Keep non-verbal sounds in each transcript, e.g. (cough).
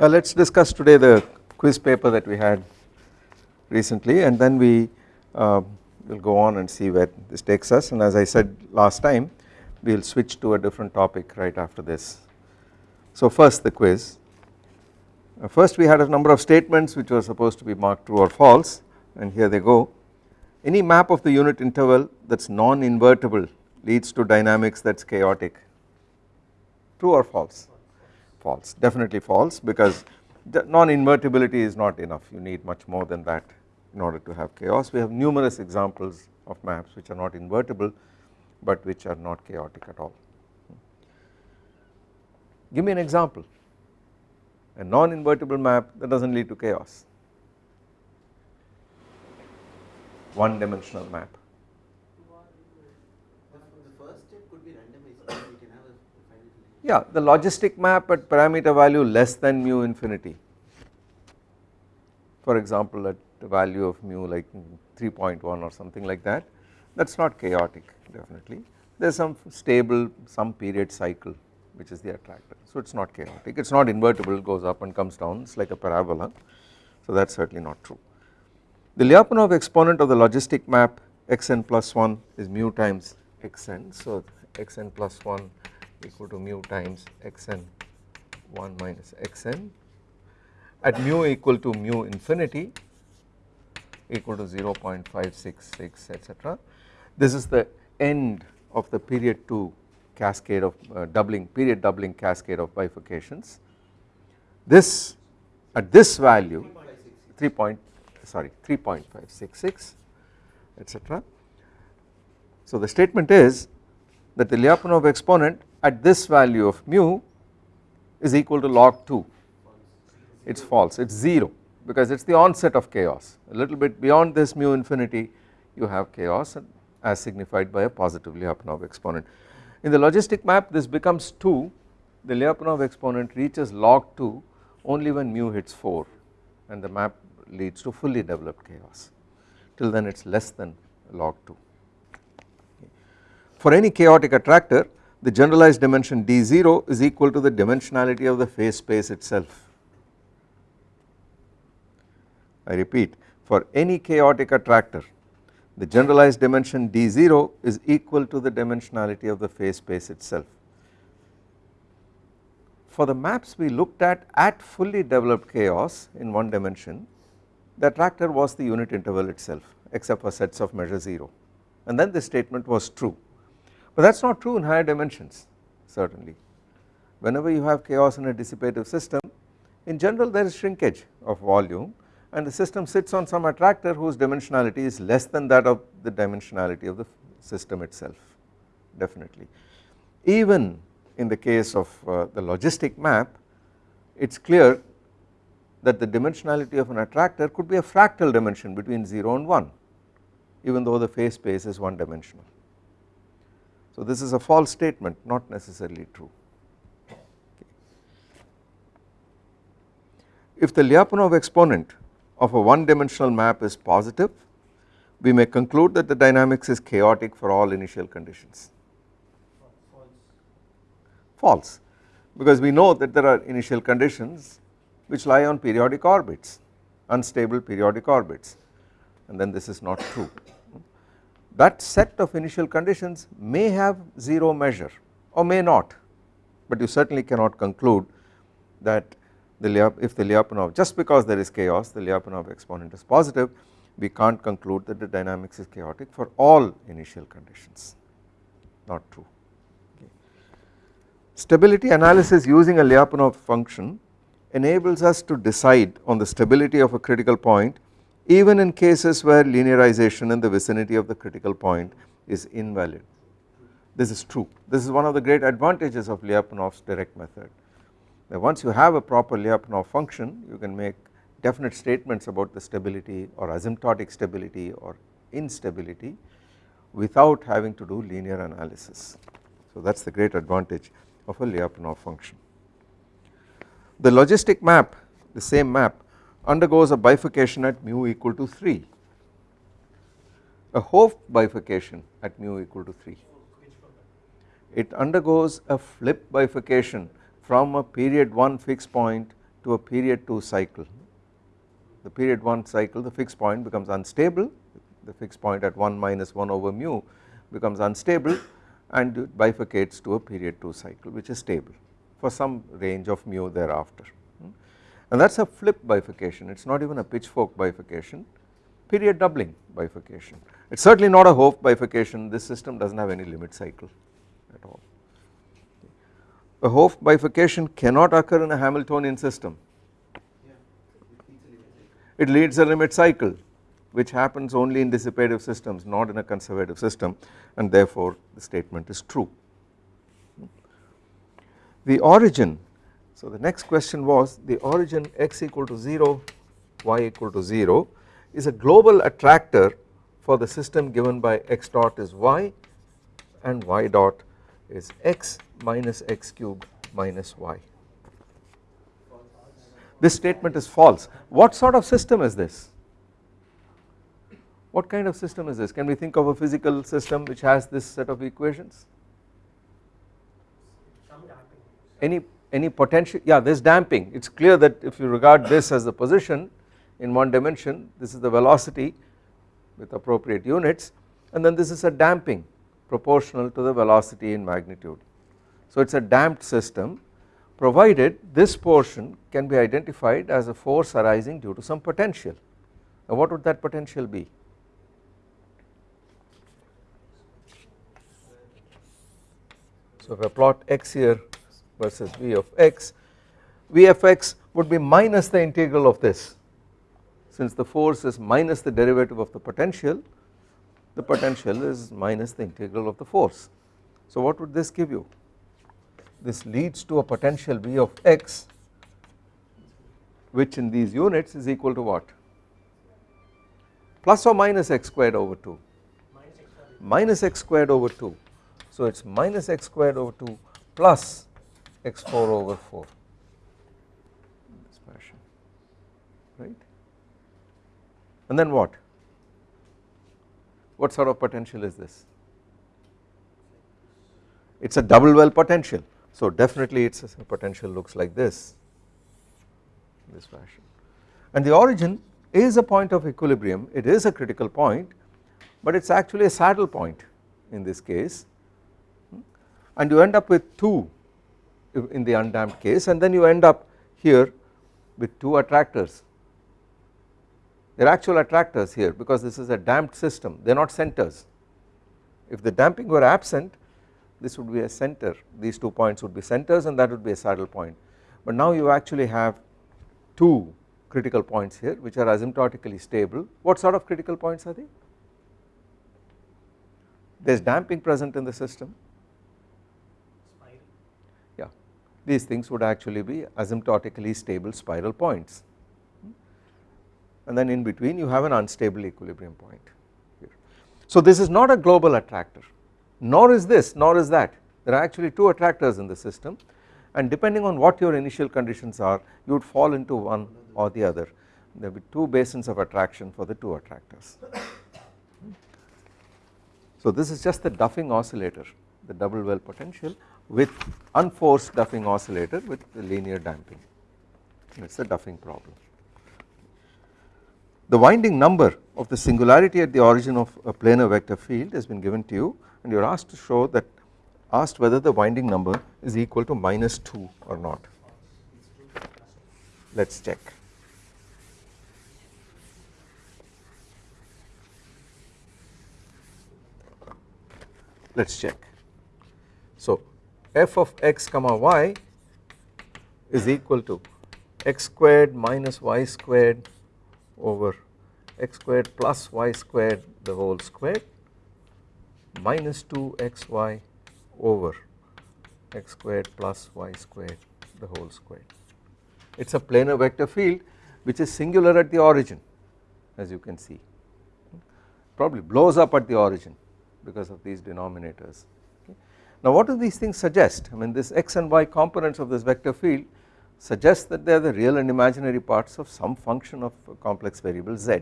Uh, let us discuss today the quiz paper that we had recently and then we uh, will go on and see where this takes us and as I said last time we will switch to a different topic right after this. So first the quiz. Uh, first we had a number of statements which were supposed to be marked true or false and here they go. Any map of the unit interval that is non-invertible leads to dynamics that is chaotic. True or false? False, definitely false because non-invertibility is not enough you need much more than that in order to have chaos. We have numerous examples of maps which are not invertible but which are not chaotic at all. Give me an example a non-invertible map that does not lead to chaos one dimensional map Yeah, the logistic map at parameter value less than mu infinity. For example, at the value of mu like 3.1 or something like that, that is not chaotic definitely. There is some stable, some period cycle which is the attractor. So it is not chaotic, it is not invertible, it goes up and comes down, it is like a parabola. So that is certainly not true. The Lyapunov exponent of the logistic map xn plus 1 is mu times xn. So xn plus 1 equal to mu times xn 1 minus xn at mu equal to mu infinity equal to 0.566 etc. This is the end of the period 2 cascade of uh, doubling period doubling cascade of bifurcations. This at this value 3 point sorry 3.566 etc. So the statement is that the Lyapunov exponent at this value of mu is equal to log 2 it is false. It is 0 because it is the onset of chaos. A little bit beyond this mu infinity you have chaos as signified by a positive Lyapunov exponent. In the logistic map this becomes 2 the Lyapunov exponent reaches log 2 only when mu hits 4 and the map leads to fully developed chaos. Till then it is less than log 2. For any chaotic attractor the generalized dimension d0 is equal to the dimensionality of the phase space itself. I repeat for any chaotic attractor the generalized dimension d0 is equal to the dimensionality of the phase space itself. For the maps we looked at at fully developed chaos in one dimension the attractor was the unit interval itself except for sets of measure 0 and then the statement was true but that is not true in higher dimensions certainly. Whenever you have chaos in a dissipative system in general there is shrinkage of volume and the system sits on some attractor whose dimensionality is less than that of the dimensionality of the system itself definitely. Even in the case of uh, the logistic map it is clear that the dimensionality of an attractor could be a fractal dimension between 0 and 1 even though the phase space is one dimensional. So this is a false statement not necessarily true. If the Lyapunov exponent of a one dimensional map is positive we may conclude that the dynamics is chaotic for all initial conditions. False because we know that there are initial conditions which lie on periodic orbits unstable periodic orbits and then this is not true that set of initial conditions may have 0 measure or may not but you certainly cannot conclude that the if the Lyapunov just because there is chaos the Lyapunov exponent is positive we can't conclude that the dynamics is chaotic for all initial conditions not true. Stability analysis using a Lyapunov function enables us to decide on the stability of a critical point even in cases where linearization in the vicinity of the critical point is invalid. This is true, this is one of the great advantages of Lyapunov's direct method. Once you have a proper Lyapunov function you can make definite statements about the stability or asymptotic stability or instability without having to do linear analysis. So that is the great advantage of a Lyapunov function. The logistic map the same map undergoes a bifurcation at mu equal to 3 a Hopf bifurcation at mu equal to 3 it undergoes a flip bifurcation from a period 1 fixed point to a period 2 cycle. The period 1 cycle the fixed point becomes unstable. The fixed point at 1 minus 1 over mu becomes unstable and bifurcates to a period 2 cycle which is stable for some range of mu thereafter and that is a flip bifurcation it is not even a pitchfork bifurcation period doubling bifurcation it is certainly not a Hopf bifurcation this system does not have any limit cycle at all. A Hopf bifurcation cannot occur in a Hamiltonian system it leads a limit cycle which happens only in dissipative systems not in a conservative system and therefore the statement is true. The origin so the next question was the origin x equal to 0 y equal to 0 is a global attractor for the system given by x dot is y and y dot is x minus x cubed minus y this statement is false. What sort of system is this? What kind of system is this? Can we think of a physical system which has this set of equations? Any any potential yeah there is damping it is clear that if you regard this as the position in one dimension this is the velocity with appropriate units and then this is a damping proportional to the velocity in magnitude. So it is a damped system provided this portion can be identified as a force arising due to some potential. What would that potential be? So if I plot x here versus v of x, v of x would be minus the integral of this. Since the force is minus the derivative of the potential the potential is minus the integral of the force. So what would this give you? this leads to a potential V of x which in these units is equal to what? Plus or minus x squared over 2 minus x squared over 2 so it is minus x squared over 2 plus x4 over 4 this fashion right? And then what? What sort of potential is this? It is a double well potential. So definitely its a potential looks like this. In this fashion and the origin is a point of equilibrium. It is a critical point but it is actually a saddle point in this case. Hmm? And you end up with 2 in the undamped case and then you end up here with 2 attractors. They are actual attractors here because this is a damped system. They are not centers. If the damping were absent this would be a center. These two points would be centers and that would be a saddle point. But now you actually have two critical points here which are asymptotically stable. What sort of critical points are they? There is damping present in the system yeah these things would actually be asymptotically stable spiral points and then in between you have an unstable equilibrium point here. So this is not a global attractor nor is this nor is that there are actually two attractors in the system and depending on what your initial conditions are you would fall into one or the other there will be two basins of attraction for the two attractors. So this is just the Duffing oscillator the double well potential with unforced Duffing oscillator with linear damping it is the Duffing problem. The winding number of the singularity at the origin of a planar vector field has been given to you and you are asked to show that asked whether the winding number is equal to minus 2 or not. Let us check. Let us check. F of x comma y is equal to x squared minus y squared over x squared plus y squared the whole squared minus 2 xy over x squared plus y squared the whole squared. It is a planar vector field which is singular at the origin as you can see probably blows up at the origin because of these denominators. Now what do these things suggest I mean this x and y components of this vector field suggest that they are the real and imaginary parts of some function of complex variable z.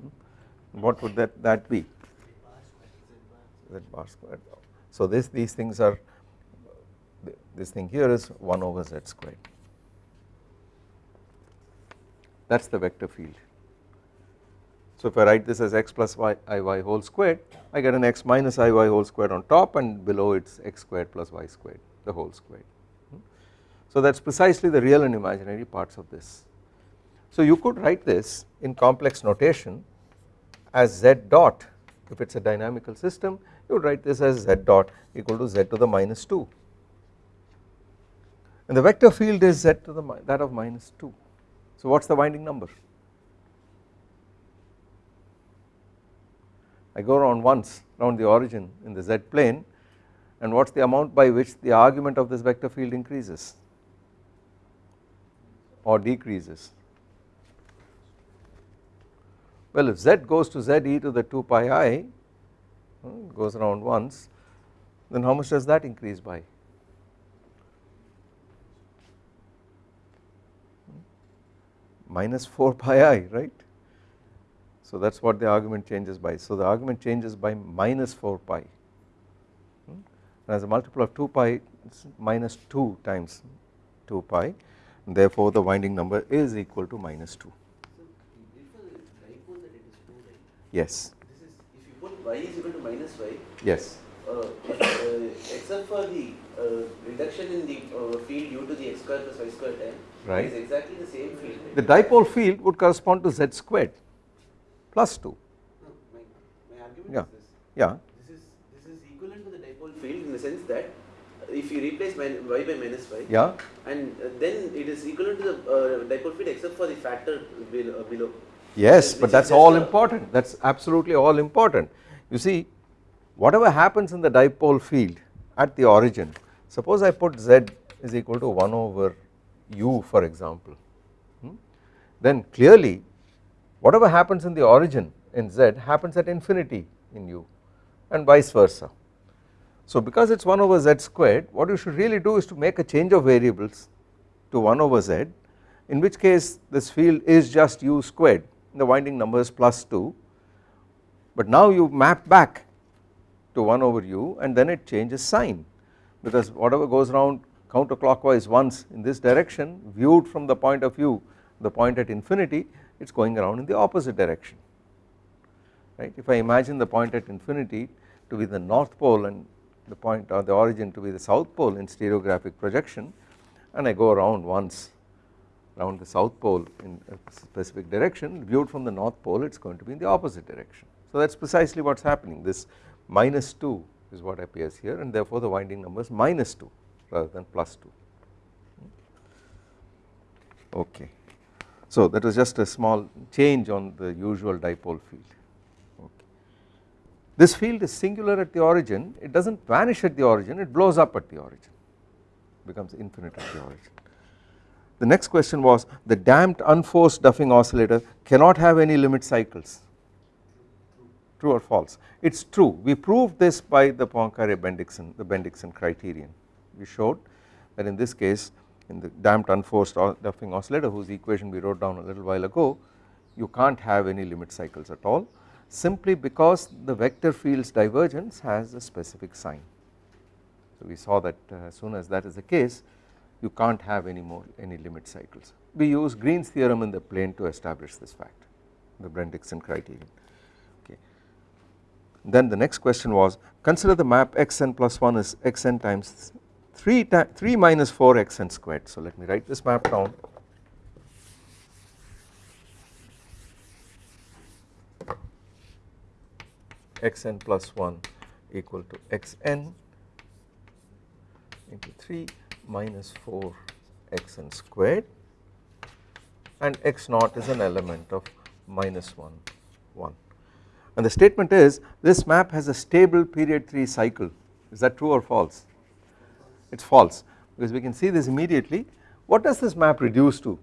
Hmm? What would that, that be? z bar squared. So this these things are this thing here is 1 over z squared. that is the vector field. So if I write this as x plus y iy whole squared I get an x minus iy whole squared on top and below it is x squared plus y squared the whole squared. So that is precisely the real and imaginary parts of this. So you could write this in complex notation as z dot if it is a dynamical system you would write this as z dot equal to z to the minus 2 and the vector field is z to the that of minus 2. So what is the winding number? I go around once around the origin in the z plane and what is the amount by which the argument of this vector field increases? Or decreases? Well if z goes to z e to the 2 pi i hmm, goes around once then how much does that increase by? Hmm? Minus 4 (laughs) pi i right so that is what the argument changes by. So the argument changes by minus 4 pi. And as a multiple of 2 pi minus 2 times 2 pi. And therefore the winding number is equal to minus 2 yes. This is if you put y is equal to minus y yes. uh, uh, except for the uh, reduction in the uh, field due to the x square plus y square term Right. it is exactly the same field the dipole field would correspond to z squared plus 2 no, my, my argument Yeah. is this. Yeah. This is this is equivalent to the dipole field in the sense that if you replace y by minus y yeah. and uh, then it is equivalent to the uh, dipole field except for the factor below, uh, below. Yes, but that is all important. That is absolutely all important. You see whatever happens in the dipole field at the origin suppose I put z is equal to 1 over u for example. Hmm, then clearly whatever happens in the origin in z happens at infinity in u and vice versa. So because it is 1 over z squared what you should really do is to make a change of variables to 1 over z in which case this field is just u squared the winding number is plus 2 but now you map back to 1 over u and then it changes sign because whatever goes around counterclockwise once in this direction viewed from the point of view the point at infinity it is going around in the opposite direction right. If I imagine the point at infinity to be the north pole and the point or the origin to be the south pole in stereographic projection and I go around once around the south pole in a specific direction viewed from the north pole it is going to be in the opposite direction. So that is precisely what is happening this minus 2 is what appears here and therefore the winding number is minus 2 rather than plus 2 hmm? okay. So that was just a small change on the usual dipole field. Okay. This field is singular at the origin. It does not vanish at the origin. It blows up at the origin. Becomes infinite at the origin. The next question was the damped unforced Duffing oscillator cannot have any limit cycles. True or false? It is true. We proved this by the Poincare Bendixson the Bendixson criterion. We showed that in this case in the damped unforced Duffing oscillator whose equation we wrote down a little while ago you can't have any limit cycles at all simply because the vector field's divergence has a specific sign. So we saw that uh, as soon as that is the case you can't have any more any limit cycles. We use Green's theorem in the plane to establish this fact the Bendixson criterion okay. Then the next question was consider the map xn plus 1 is xn times 3 3 minus 4 xn squared. So let me write this map down. Xn plus 1 equal to xn into 3 minus 4 xn squared. And x naught is an element of minus 1 1 and the statement is this map has a stable period 3 cycle. Is that true or false it is false. Because we can see this immediately. What does this map reduce to?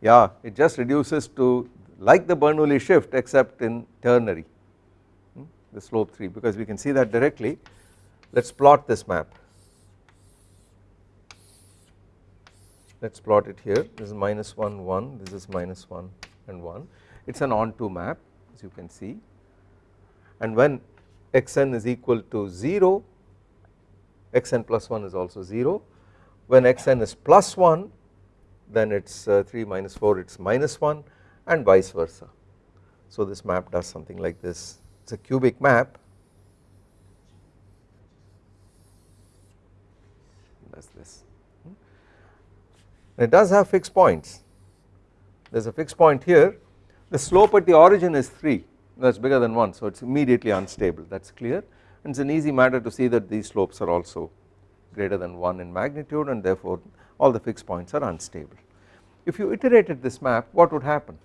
Yeah it just reduces to like the Bernoulli shift except in ternary. Hmm, the slope 3 because we can see that directly. Let us plot this map. Let us plot it here. This is minus 1 1 this is minus 1 and 1 it is an onto map as you can see. And when xn is equal to 0 xn plus 1 is also 0 when xn is plus 1 then it is uh, 3 minus 4 it is minus 1 and vice versa. So this map does something like this. It is a cubic map. Does this. Hmm. it does have fixed points. There is a fixed point here. The slope at the origin is 3 that is bigger than 1 so it is immediately unstable that is clear and it is an easy matter to see that these slopes are also greater than 1 in magnitude and therefore all the fixed points are unstable. If you iterated this map what would happen?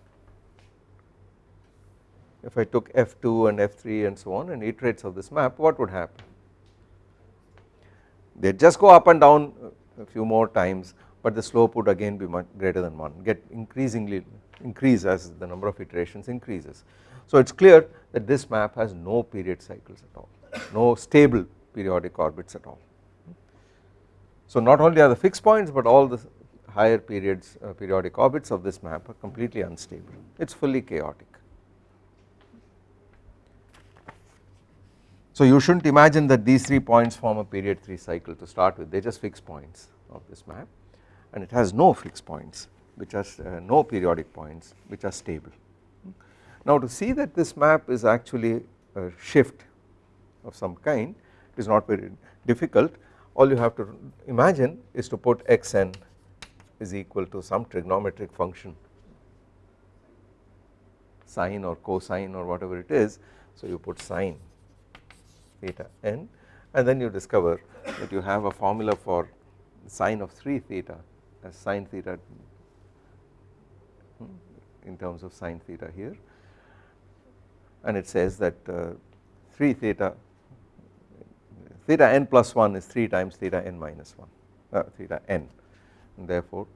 If I took f2 and f3 and so on and iterates of this map what would happen? They just go up and down a few more times but the slope would again be much greater than 1 get increasingly increase as the number of iterations increases. So it is clear that this map has no period cycles at all no stable periodic orbits at all. So not only are the fixed points but all the higher periods uh, periodic orbits of this map are completely unstable it is fully chaotic. So you should not imagine that these 3 points form a period 3 cycle to start with they are just fixed points of this map and it has no fixed points which are uh, no periodic points which are stable. Now to see that this map is actually a shift of some kind it is not very difficult. All you have to imagine is to put xn is equal to some trigonometric function sine or cosine or whatever it is. So you put sine theta n and then you discover that you have a formula for sine of 3 theta as sine theta hmm, in terms of sine theta here and it says that uh, 3 theta theta n plus 1 is 3 times theta n minus 1 uh, theta n and therefore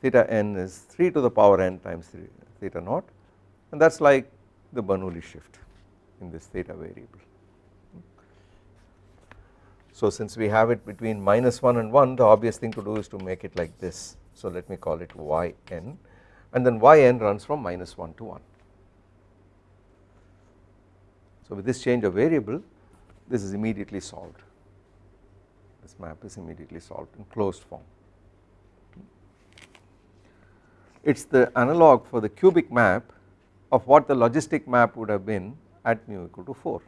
theta n is 3 to the power n times 3 theta naught and that is like the Bernoulli shift in this theta variable. So since we have it between minus 1 and 1 the obvious thing to do is to make it like this so let me call it yn and then yn runs from minus 1 to 1. So with this change of variable this is immediately solved this map is immediately solved in closed form. It is the analog for the cubic map of what the logistic map would have been at mu equal to 4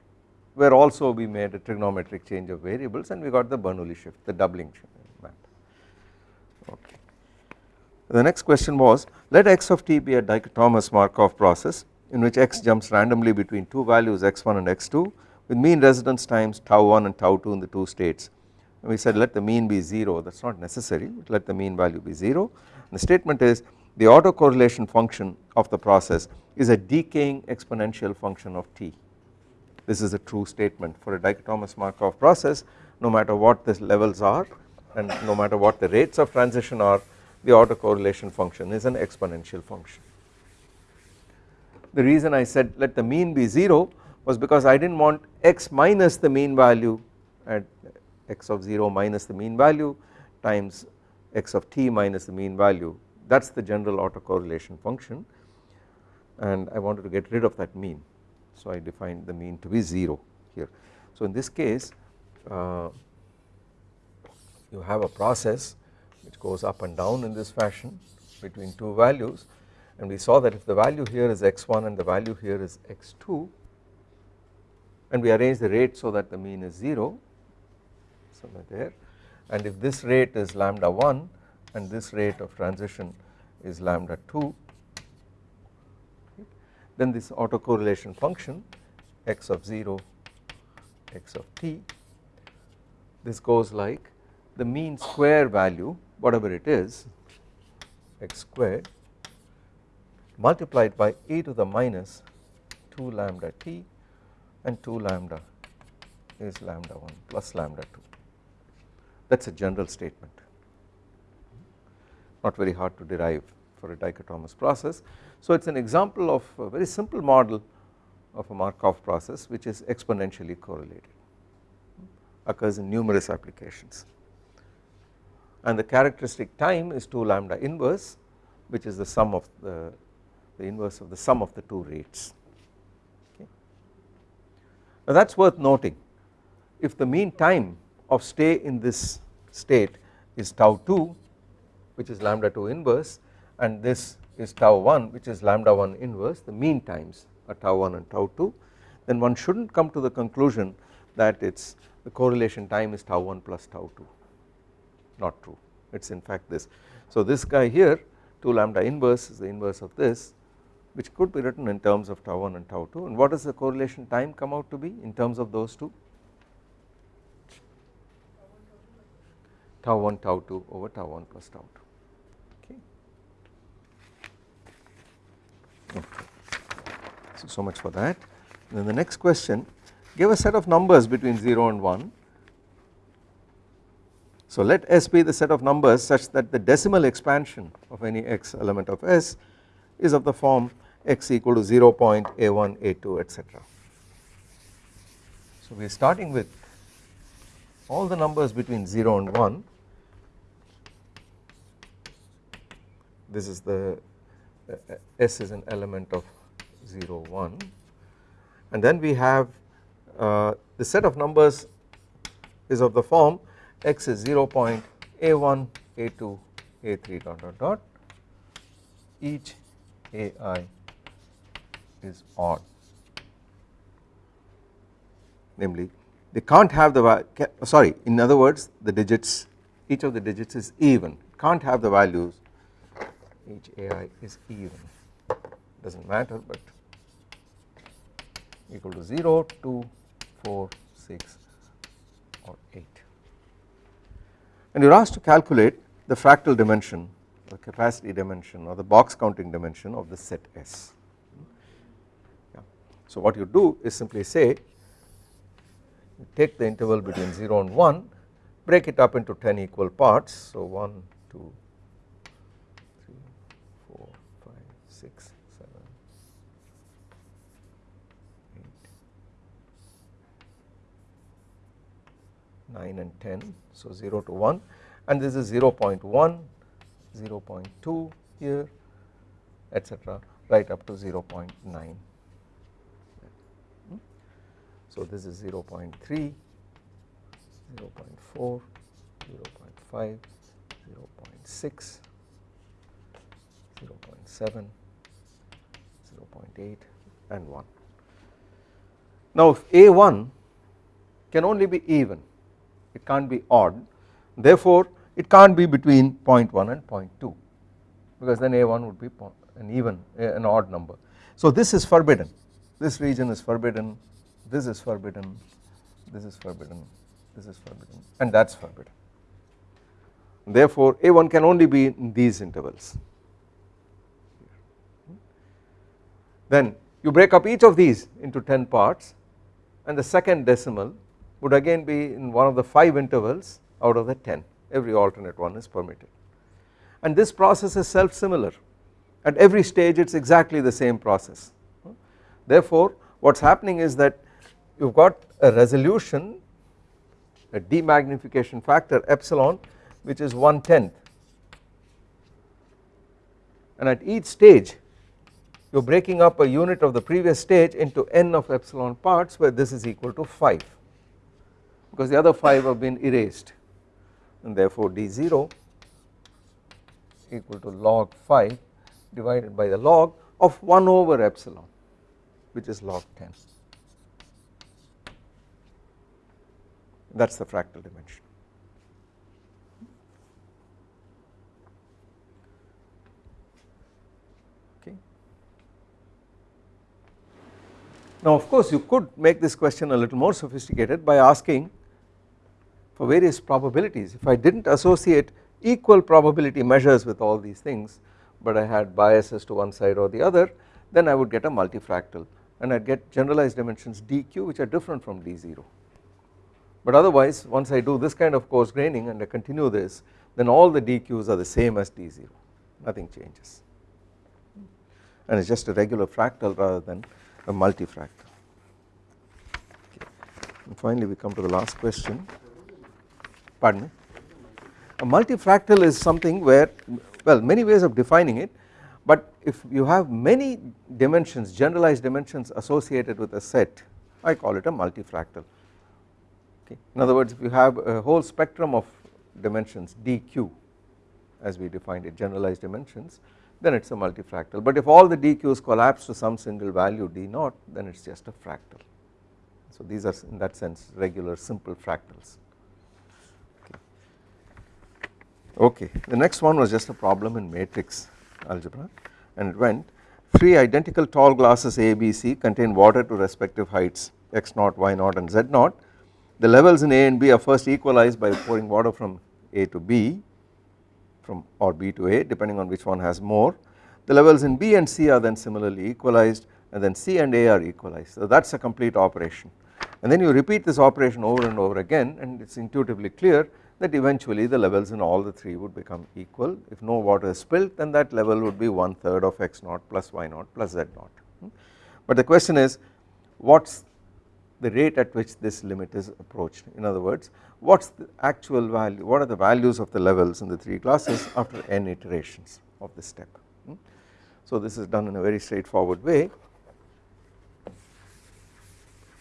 where also we made a trigonometric change of variables and we got the Bernoulli shift the doubling map okay. The next question was let x of t be a dichotomous Markov process in which x jumps randomly between two values x1 and x2 with mean residence times tau 1 and tau 2 in the two states. And we said let the mean be 0 that is not necessary. Let the mean value be 0 and the statement is the autocorrelation function of the process is a decaying exponential function of t. This is a true statement for a dichotomous Markov process. No matter what the levels are and no matter what the rates of transition are the autocorrelation function is an exponential function. The reason I said let the mean be 0 was because I did not want x minus the mean value at x of 0 minus the mean value times x of t minus the mean value. That is the general autocorrelation function. And I wanted to get rid of that mean. So I defined the mean to be 0 here. So in this case uh, you have a process which goes up and down in this fashion between two values and we saw that if the value here is x1 and the value here is x2 and we arrange the rate so that the mean is 0 somewhere there and if this rate is lambda 1 and this rate of transition is lambda 2 then this autocorrelation function x of 0 x of t this goes like the mean square value whatever it is x squared multiplied by e to the minus 2 lambda t and 2 lambda is lambda 1 plus lambda 2 that is a general statement. Not very hard to derive for a dichotomous process. So it is an example of a very simple model of a Markov process which is exponentially correlated occurs in numerous applications. And the characteristic time is 2 lambda inverse which is the sum of the, the inverse of the sum of the two rates. Okay. Now that is worth noting. If the mean time of stay in this state is tau 2 which is lambda 2 inverse and this is tau 1 which is lambda 1 inverse the mean times are tau 1 and tau 2 then one should not come to the conclusion that it is the correlation time is tau 1 plus tau 2 not true. It is in fact this. So this guy here 2 lambda inverse is the inverse of this which could be written in terms of tau 1 and tau 2 and what does the correlation time come out to be in terms of those two? Tau 1 tau 2 over tau 1 plus tau 2 okay. So, so much for that. Then the next question give a set of numbers between 0 and 1 so let S be the set of numbers such that the decimal expansion of any x element of S is of the form x equal to 0 0.a1 a2 etc. So we are starting with all the numbers between 0 and 1 this is the uh, S is an element of 0 1 and then we have uh, the set of numbers is of the form x is 0 0.a1 a2 a3 dot dot dot. Each ai is odd namely they can't have the sorry in other words the digits each of the digits is even. Can't have the values each ai is even. Does not matter but equal to 0 2 4 6 or 8 and you are asked to calculate the fractal dimension the capacity dimension or the box counting dimension of the set S. So what you do is simply say take the interval between 0 and 1 break it up into 10 equal parts. So 1 2 3 4 5 6 7 8 9 and 10 so 0 to 1 and this is 0 0.1 0 0.2 here etc right up to 0 0.9 so this is 0 0.3 0 0.4 0 0.5 0 0.6 0 0.7 0 0.8 and 1 now if a1 can only be even it can't be odd. Therefore it can't be between 0.1 and 0.2 because then a1 would be an even an odd number. So this is forbidden. This region is forbidden this is forbidden. This is forbidden. This is forbidden. And that is forbidden. Therefore a1 can only be in these intervals. Then you break up each of these into 10 parts and the second decimal would again be in one of the 5 intervals out of the 10 every alternate one is permitted. And this process is self similar at every stage it is exactly the same process. Therefore what is happening is that you have got a resolution a demagnification factor epsilon which is 1 tenth and at each stage you are breaking up a unit of the previous stage into n of epsilon parts where this is equal to 5 because the other 5 have been erased. And therefore d0 equal to log 5 divided by the log of 1 over epsilon which is log 10 that is the fractal dimension. Okay. Now of course you could make this question a little more sophisticated by asking for various probabilities if I did not associate equal probability measures with all these things but I had biases to one side or the other then I would get a multifractal and I would get generalized dimensions dq which are different from d0 but otherwise once I do this kind of coarse graining and I continue this then all the dq's are the same as d0 nothing changes. And it is just a regular fractal rather than a multifractal. Okay. and finally we come to the last question. Pardon me. A multifractal is something where well many ways of defining it but if you have many dimensions generalized dimensions associated with a set I call it a multifractal okay. In other words if you have a whole spectrum of dimensions dq as we defined it generalized dimensions then it is a multifractal but if all the dq's collapse to some single value d naught then it is just a fractal. So these are in that sense regular simple fractals. Okay, the next one was just a problem in matrix algebra and it went three identical tall glasses A, B, C contain water to respective heights x naught, y naught and z naught. The levels in A and B are first equalized by pouring water from A to B from or B to A depending on which one has more. The levels in B and C are then similarly equalized and then C and A are equalized. So that is a complete operation and then you repeat this operation over and over again and it is intuitively clear that eventually the levels in all the 3 would become equal if no water is spilled then that level would be one third of x naught plus y naught plus z naught. Hmm? But the question is what is the rate at which this limit is approached in other words what is the actual value what are the values of the levels in the 3 classes after n iterations of this step. So this is done in a very straightforward way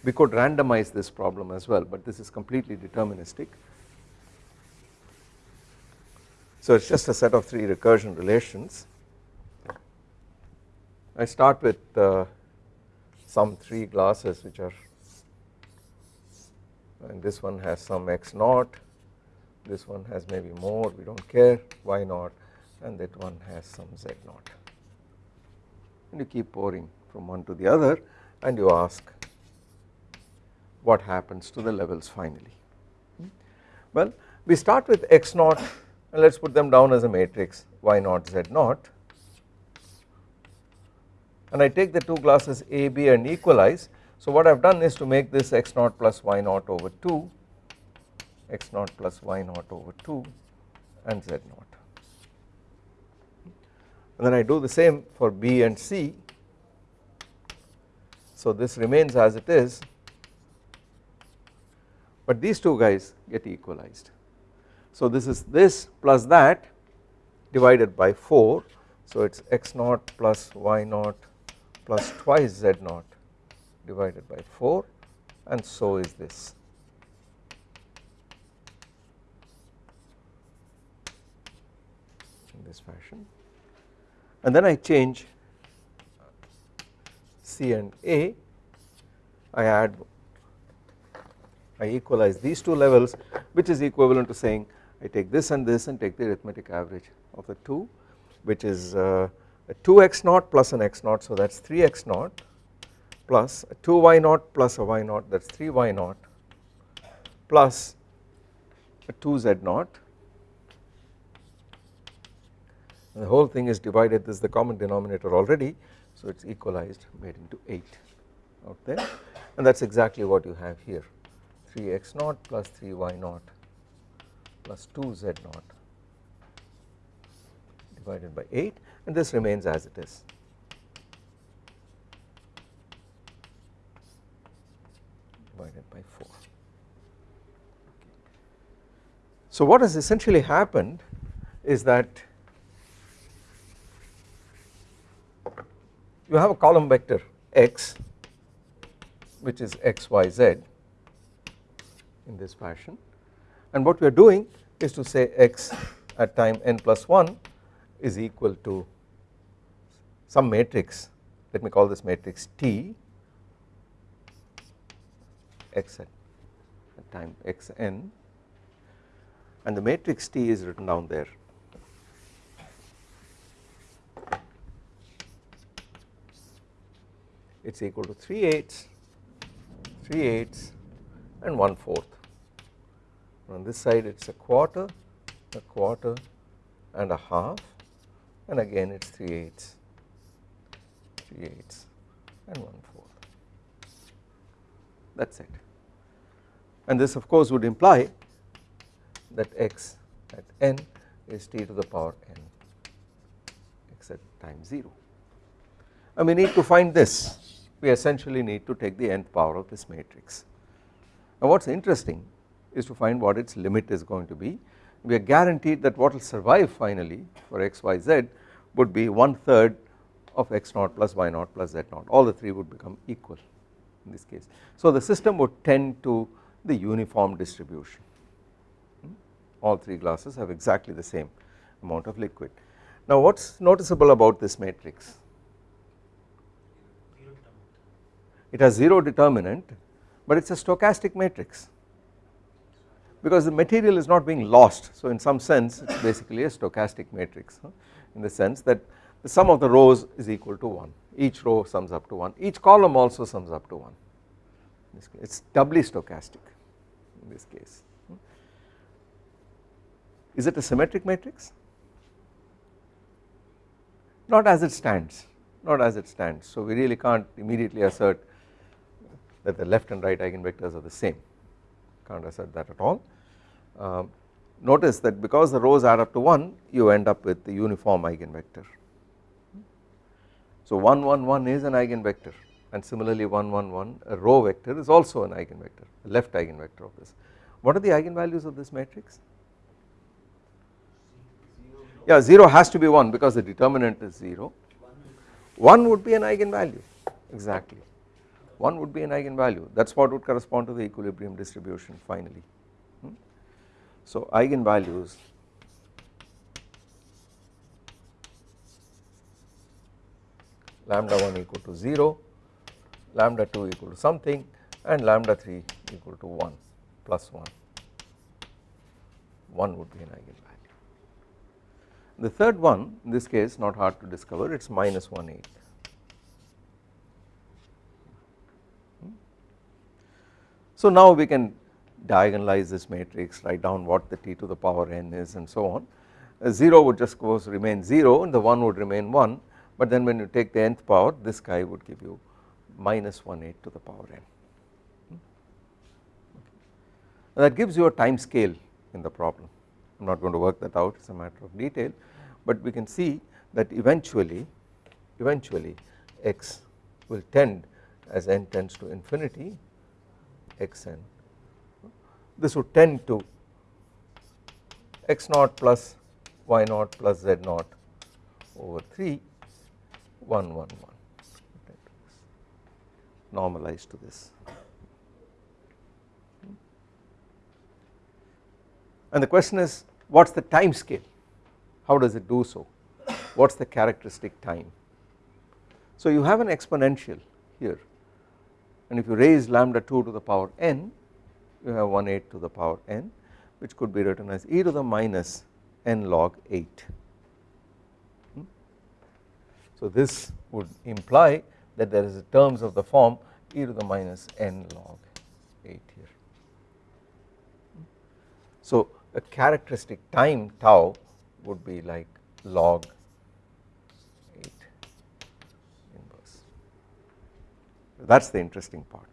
we could randomize this problem as well but this is completely deterministic so it is just a set of 3 recursion relations. I start with uh, some 3 glasses which are and this one has some x naught, this one has maybe more we do not care y naught and that one has some z naught and you keep pouring from one to the other and you ask what happens to the levels finally. Well we start with x naught and let us put them down as a matrix y naught z naught and I take the two glasses A, B and equalize. So what I have done is to make this x naught plus y naught over 2, x naught plus y naught over 2 and z naught. And then I do the same for B and C. So this remains as it is but these two guys get equalized. So this is this plus that divided by 4 so it is x naught plus y naught plus twice z naught divided by 4 and so is this. in this fashion. And then I change C and A. I add I equalize these two levels which is equivalent to saying I take this and this and take the arithmetic average of the 2 which is uh, 2x naught plus an x naught so that is 3x naught plus 2y naught plus a y naught that is 3y naught plus a 2z naught. The whole thing is divided this is the common denominator already so it is equalized made into 8 out there. And that is exactly what you have here. 3x naught plus 3y naught plus 2 z naught divided by 8 and this remains as it is. Divided by 4. So what has essentially happened is that you have a column vector x which is x y z in this fashion. And what we are doing is to say x at time n plus 1 is equal to some matrix. Let me call this matrix T x at, at time x n and the matrix T is written down there. It is equal to 3 eighths 3 eighths and 1 fourth. On this side it is a quarter, a quarter and a half and again it is 3 eighths, 3 eighths and 1 fourth. That is it. And this of course would imply that x at n is t to the power n x at time 0 and we need to find this we essentially need to take the nth power of this matrix. Now what is interesting is to find what its limit is going to be. We are guaranteed that what will survive finally for x, y, z would be one third of x naught plus y naught plus z naught all the 3 would become equal in this case. So the system would tend to the uniform distribution. Hmm? All 3 glasses have exactly the same amount of liquid. Now what is noticeable about this matrix? It has 0 determinant but it is a stochastic matrix. Because the material is not being lost so in some sense it is basically a stochastic matrix in the sense that the sum of the rows is equal to 1 each row sums up to 1 each column also sums up to 1 it is doubly stochastic in this case. Is it a symmetric matrix? Not as it stands, not as it stands. So we really can't immediately assert that the left and right eigenvectors are the same, can't assert that at all. Um, notice that because the rows add up to 1 you end up with the uniform eigenvector. So 1 1 1 is an eigenvector and similarly 1 1 1 a row vector is also an eigenvector, a left eigenvector of this. What are the eigenvalues of this matrix? Yeah 0 has to be 1 because the determinant is 0, 1 would be an eigenvalue exactly 1 would be an eigenvalue that is what would correspond to the equilibrium distribution finally. Hmm? So eigenvalues lambda 1 equal to 0, lambda 2 equal to something and lambda 3 equal to 1 plus 1, 1 would be an eigenvalue. The third one in this case not hard to discover it is minus 1 8. Hmm? So now we can diagonalize this matrix write down what the t to the power n is and so on. A 0 would just course remain 0 and the 1 would remain 1 but then when you take the nth power this guy would give you minus 1 8 to the power n. Hmm? That gives you a time scale in the problem. I am not going to work that out it is a matter of detail but we can see that eventually eventually x will tend as n tends to infinity xn this would tend to x naught plus y naught plus z naught over 3 1 1 1 normalized to this. And the question is what is the time scale how does it do so? What is the characteristic time? So you have an exponential here. And if you raise lambda 2 to the power n you have 1 8 to the power n which could be written as e to the minus n log 8 hmm? so this would imply that there is terms of the form e to the minus n log 8 here so a characteristic time tau would be like log 8 inverse that is the interesting part.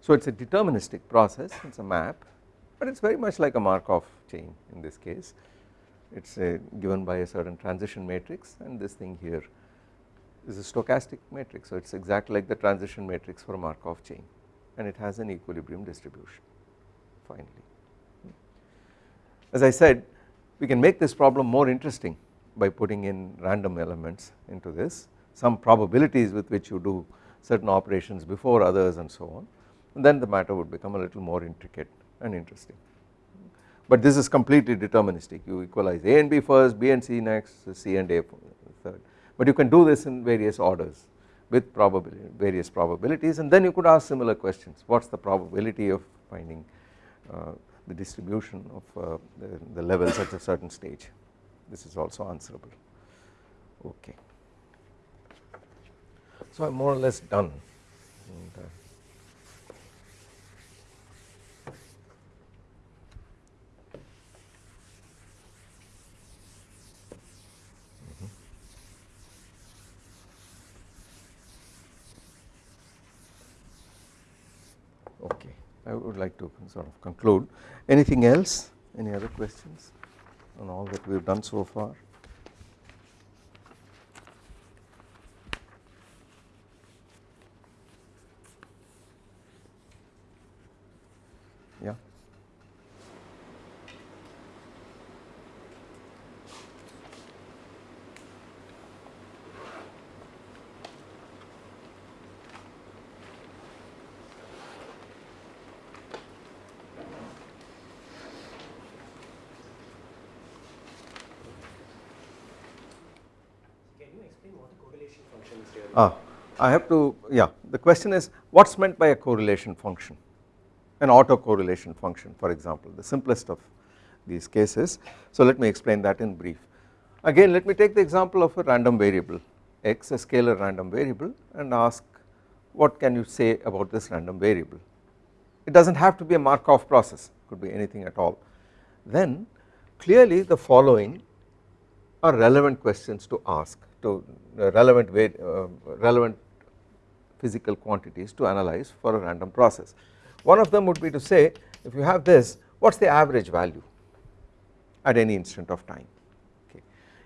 So it is a deterministic process it is a map but it is very much like a Markov chain in this case it is uh, given by a certain transition matrix and this thing here is a stochastic matrix so it is exactly like the transition matrix for Markov chain and it has an equilibrium distribution finally. As I said we can make this problem more interesting by putting in random elements into this some probabilities with which you do certain operations before others and so on and then the matter would become a little more intricate and interesting. But this is completely deterministic. You equalize A and B first, B and C next, C and A third. But you can do this in various orders with probability various probabilities. And then you could ask similar questions. What is the probability of finding uh, the distribution of uh, the, the, levels at a certain stage? This is also answerable. Okay. So I am more or less done. And, uh, I would like to sort of conclude. Anything else? Any other questions on all that we have done so far? Yeah. what the correlation function is really. Ah, I have to yeah the question is what is meant by a correlation function an autocorrelation function for example the simplest of these cases. So let me explain that in brief. Again let me take the example of a random variable x a scalar random variable and ask what can you say about this random variable. It does not have to be a Markov process could be anything at all. Then clearly the following are relevant questions to ask to uh, relevant uh, relevant physical quantities to analyze for a random process. One of them would be to say if you have this what is the average value at any instant of time okay.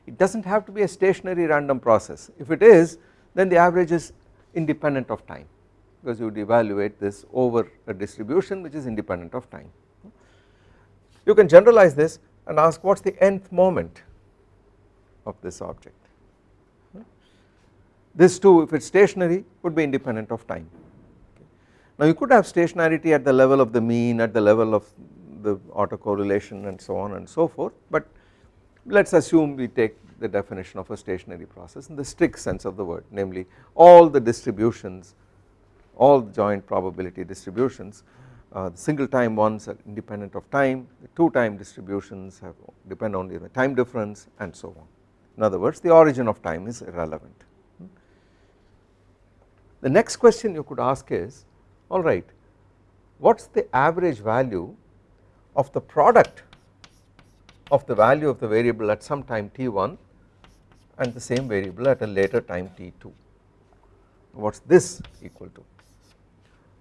It does not have to be a stationary random process if it is then the average is independent of time because you would evaluate this over a distribution which is independent of time. You can generalize this and ask what is the nth moment of this object. This too if it is stationary would be independent of time. Now you could have stationarity at the level of the mean at the level of the autocorrelation and so on and so forth but let us assume we take the definition of a stationary process in the strict sense of the word namely all the distributions all joint probability distributions uh, the single time ones are independent of time the two time distributions have depend only on the time difference and so on in other words the origin of time is irrelevant. The next question you could ask is alright what is the average value of the product of the value of the variable at some time t1 and the same variable at a later time t2 what is this equal to.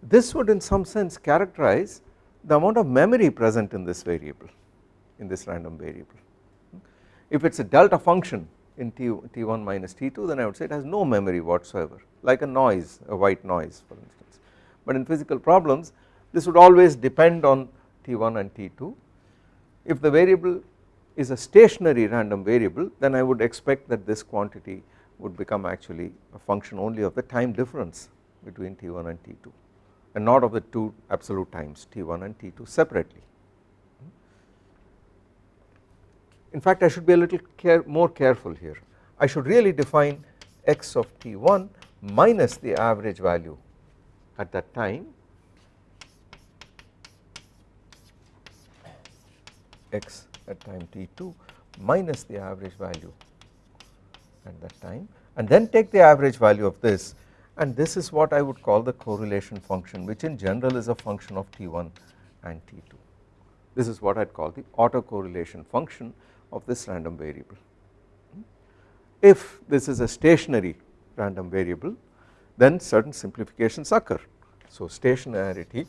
This would in some sense characterize the amount of memory present in this variable in this random variable. If it is a delta function in T, T1 minus T2 then I would say it has no memory whatsoever like a noise a white noise for instance. But in physical problems this would always depend on T1 and T2 if the variable is a stationary random variable then I would expect that this quantity would become actually a function only of the time difference between T1 and T2 and not of the two absolute times T1 and T2 separately. In fact I should be a little care more careful here. I should really define x of t1 minus the average value at that time x at time t2 minus the average value at that time and then take the average value of this. And this is what I would call the correlation function which in general is a function of t1 and t2 this is what I would call the autocorrelation function of this random variable. Hmm? If this is a stationary random variable then certain simplifications occur. So stationarity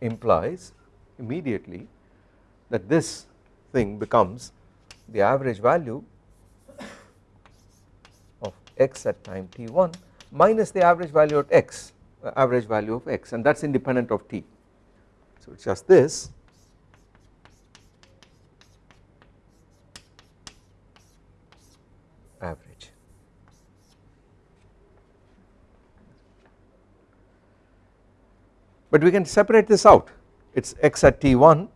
implies immediately that this thing becomes the average value of x at time t1 minus the average value at x uh, average value of x and that is independent of t so it is just this average. But we can separate this out it is x at t1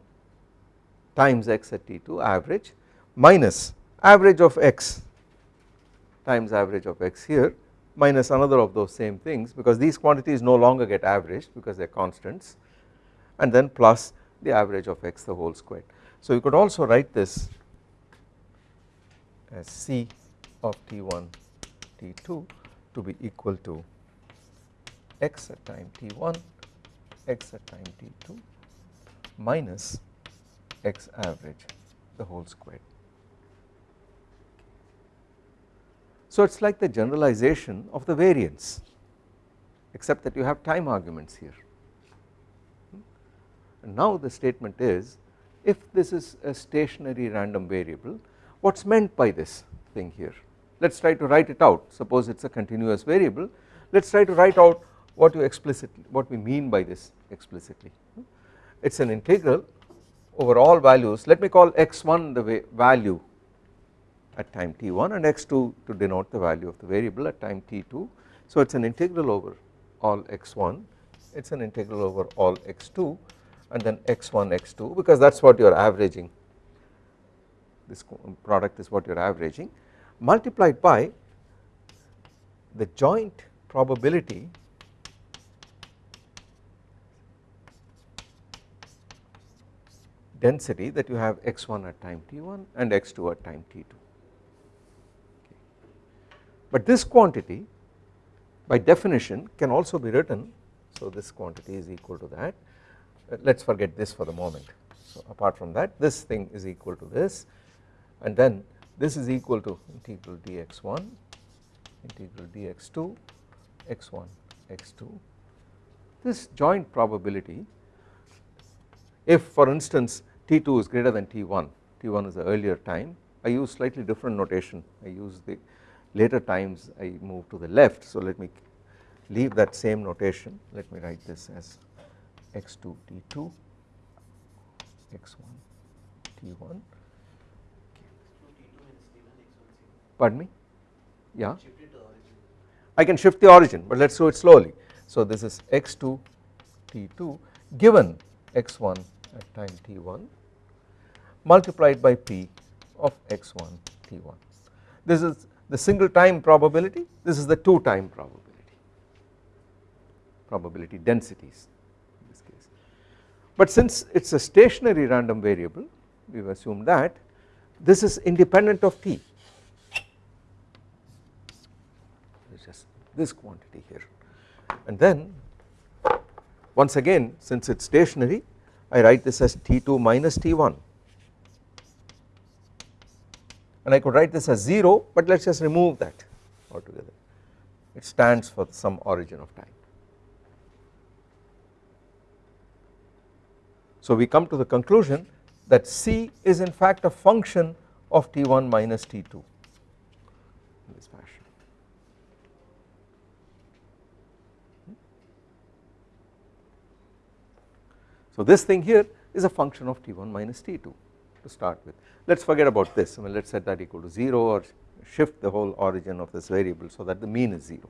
times x at t2 average minus average of x times average of x here minus another of those same things because these quantities no longer get averaged because they are constants and then plus the average of x the whole squared. So you could also write this as C of T1 T2 to be equal to x at time T1 x at time T2 minus x average the whole squared. So it is like the generalization of the variance except that you have time arguments here. And now the statement is if this is a stationary random variable what is meant by this thing here? Let us try to write it out. Suppose it is a continuous variable. Let us try to write out what you explicitly what we mean by this explicitly. It is an integral over all values. Let me call x1 the value at time t1 and x2 to denote the value of the variable at time t2 so it is an integral over all x1 it is an integral over all x2 and then x1 x2 because that is what you are averaging. This product is what you are averaging. Multiplied by the joint probability density that you have x1 at time t1 and x2 at time t2. Okay. But this quantity by definition can also be written so this quantity is equal to that uh, let us forget this for the moment so apart from that this thing is equal to this and then this is equal to integral dx1 integral dx2 x1 x2 this joint probability if for instance T2 is greater than T1, T1 is the earlier time. I use slightly different notation. I use the later times I move to the left. So let me leave that same notation. Let me write this as x2 T2 x1 T1 pardon me? Yeah? I can shift the origin but let us do it slowly. So this is x2 T2 given x1 at time t1 multiplied by p of x1 t1. This is the single time probability, this is the two time probability, probability densities in this case. But since it is a stationary random variable we have assumed that this is independent of t, just this quantity here. And then once again since it is stationary I write this as T2 minus T1 and I could write this as 0 but let us just remove that altogether it stands for some origin of time. So we come to the conclusion that C is in fact a function of T1 minus T2 in this fashion. So this thing here is a function of T1 minus T2 to start with. Let us forget about this, I mean let us set that equal to 0 or shift the whole origin of this variable so that the mean is 0.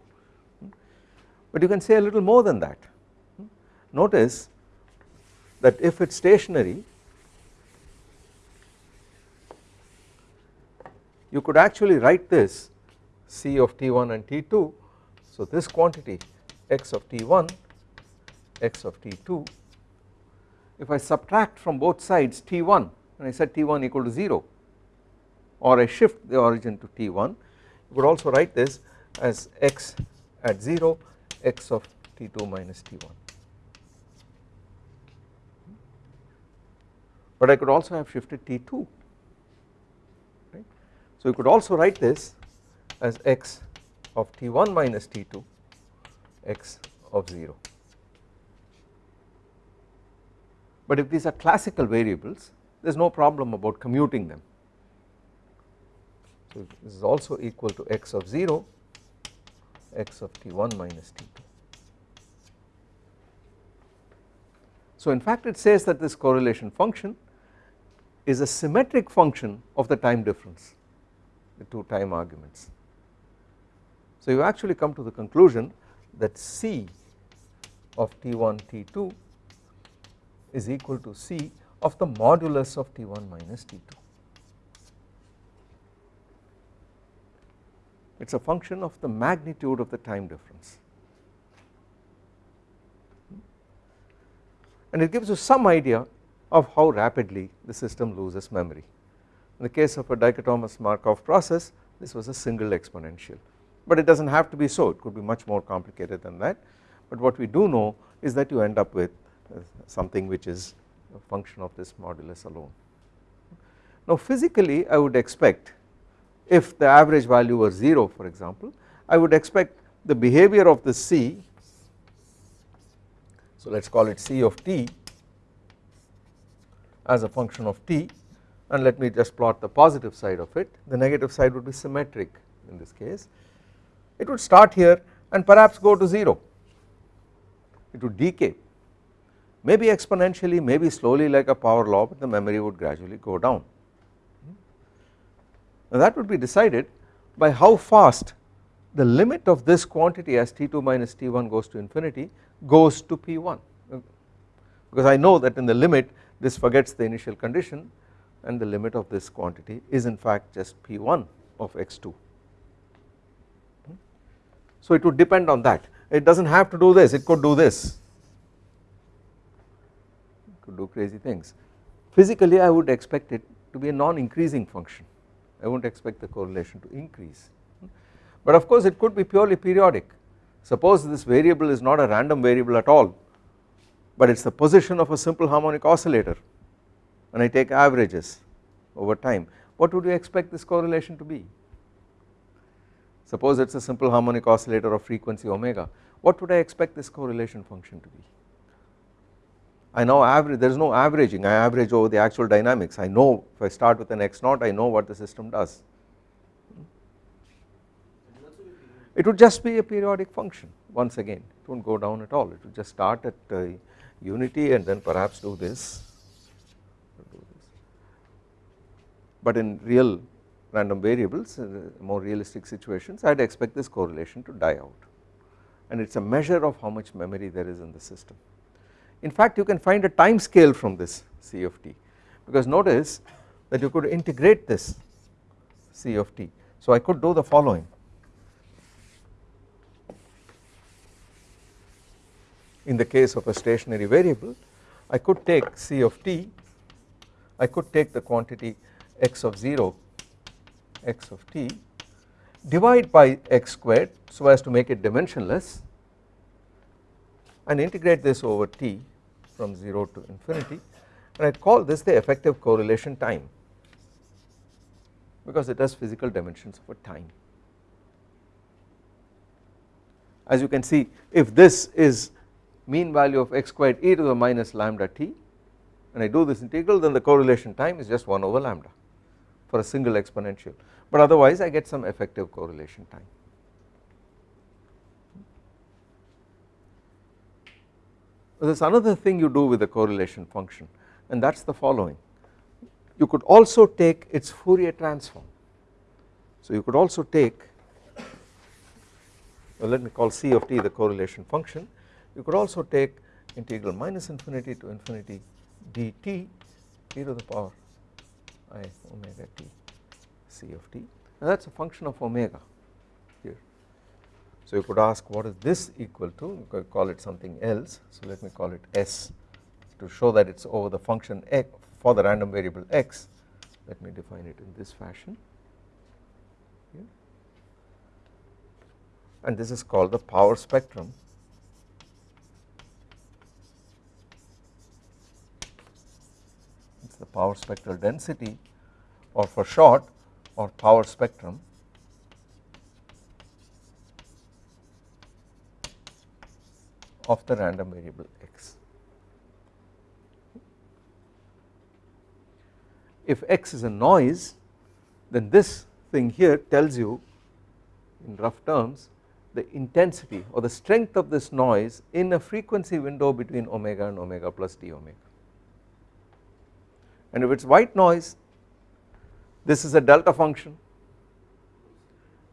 But you can say a little more than that. Notice that if it is stationary you could actually write this C of T1 and T2 so this quantity x of T1 x of T2 if I subtract from both sides T1 and I set T1 equal to 0 or I shift the origin to T1 you could also write this as x at 0 x of T2 minus T1 but I could also have shifted T2 right. So you could also write this as x of T1 minus T2 x of 0 but if these are classical variables there is no problem about commuting them. So this is also equal to x of 0 x of t1 minus t2. So in fact it says that this correlation function is a symmetric function of the time difference the two time arguments. So you actually come to the conclusion that C of T1 T2 is equal to C of the modulus of T1 minus T2. It is a function of the magnitude of the time difference and it gives you some idea of how rapidly the system loses memory. In the case of a dichotomous Markov process this was a single exponential but it does not have to be so it could be much more complicated than that but what we do know is that you end up with something which is a function of this modulus alone. Now physically I would expect if the average value were 0 for example I would expect the behavior of the C so let us call it C of t as a function of t and let me just plot the positive side of it. The negative side would be symmetric in this case. It would start here and perhaps go to 0 it would decay maybe exponentially maybe slowly like a power law but the memory would gradually go down. Now that would be decided by how fast the limit of this quantity as T2 minus T1 goes to infinity goes to P1 because I know that in the limit this forgets the initial condition and the limit of this quantity is in fact just P1 of x2. So it would depend on that it does not have to do this it could do this could do crazy things. Physically I would expect it to be a non increasing function. I would not expect the correlation to increase. But of course it could be purely periodic. Suppose this variable is not a random variable at all but it is the position of a simple harmonic oscillator and I take averages over time. What would you expect this correlation to be? Suppose it is a simple harmonic oscillator of frequency omega. What would I expect this correlation function to be I now average there is no averaging. I average over the actual dynamics. I know if I start with an x naught I know what the system does. It would just be a periodic function once again. It will not go down at all. It will just start at uh, unity and then perhaps do this. But in real random variables uh, more realistic situations I would expect this correlation to die out. And it is a measure of how much memory there is in the system. In fact you can find a time scale from this C of t because notice that you could integrate this C of t. So I could do the following in the case of a stationary variable I could take C of t I could take the quantity x of 0 x of t divide by x squared so as to make it dimensionless and integrate this over t from 0 to infinity and I call this the effective correlation time because it has physical dimensions of a time. As you can see if this is mean value of x squared e to the minus lambda t and I do this integral then the correlation time is just 1 over lambda for a single exponential but otherwise I get some effective correlation time. There is another thing you do with the correlation function and that is the following you could also take its Fourier transform. So you could also take well let me call C of t the correlation function you could also take integral minus infinity to infinity dt e to the power i omega t c of t and that is a function of omega. So you could ask what is this equal to you could call it something else. So let me call it s to show that it is over the function x for the random variable x. Let me define it in this fashion. And this is called the power spectrum. It is the power spectral density or for short or power spectrum of the random variable x. If x is a noise then this thing here tells you in rough terms the intensity or the strength of this noise in a frequency window between omega and omega plus d omega and if it is white noise this is a delta function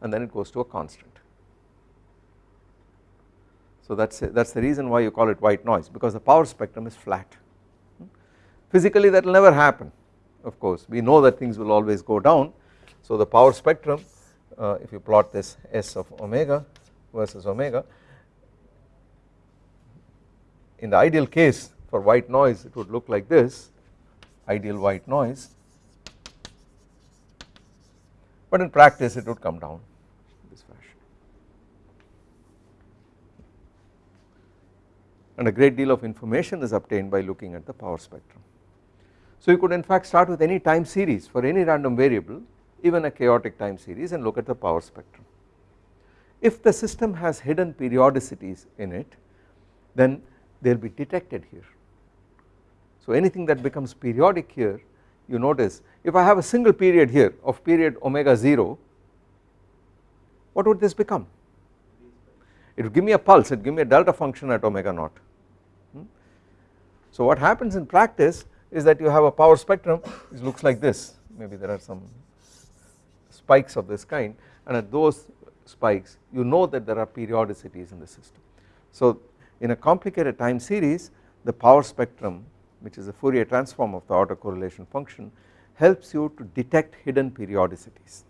and then it goes to a constant. So that is that is the reason why you call it white noise because the power spectrum is flat. Physically that will never happen of course. We know that things will always go down. So the power spectrum uh, if you plot this s of omega versus omega in the ideal case for white noise it would look like this ideal white noise. But in practice it would come down this fashion and a great deal of information is obtained by looking at the power spectrum. So you could in fact start with any time series for any random variable even a chaotic time series and look at the power spectrum. If the system has hidden periodicities in it then they will be detected here so anything that becomes periodic here you notice if I have a single period here of period omega 0 what would this become it would give me a pulse it would give me a delta function at omega naught. So what happens in practice is that you have a power spectrum which looks like this maybe there are some spikes of this kind and at those spikes you know that there are periodicities in the system. So in a complicated time series the power spectrum which is a Fourier transform of the autocorrelation function helps you to detect hidden periodicities.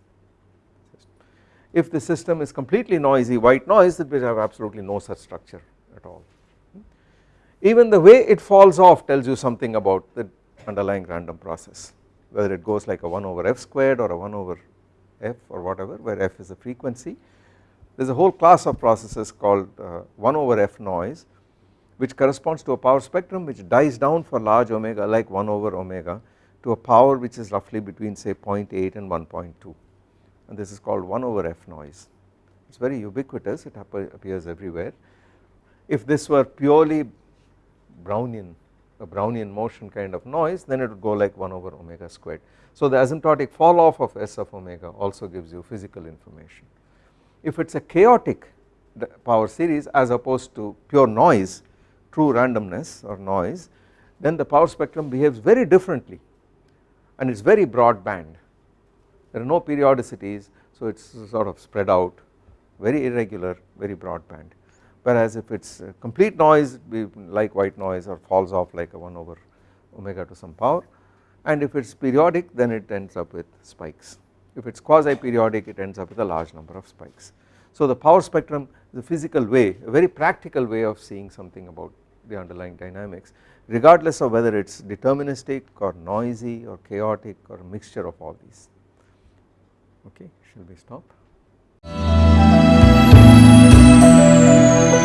If the system is completely noisy white noise it will have absolutely no such structure at all. Even the way it falls off tells you something about the underlying random process whether it goes like a 1 over f squared or a 1 over f or whatever where f is a frequency. There is a whole class of processes called uh, 1 over f noise which corresponds to a power spectrum which dies down for large omega like 1 over omega to a power which is roughly between say 0.8 and 1.2 and this is called 1 over f noise it is very ubiquitous it appears everywhere. If this were purely Brownian a Brownian motion kind of noise then it would go like 1 over omega squared. So the asymptotic fall off of S of omega also gives you physical information. If it is a chaotic power series as opposed to pure noise true randomness or noise then the power spectrum behaves very differently and it is very broad band there are no periodicities so it is sort of spread out very irregular very broadband whereas if it is complete noise like white noise or falls off like a 1 over omega to some power. And if it is periodic then it ends up with spikes. If it is quasi periodic it ends up with a large number of spikes. So the power spectrum is a physical way a very practical way of seeing something about the underlying dynamics regardless of whether it is deterministic or noisy or chaotic or a mixture of all these. Okay shall we stop Thank you.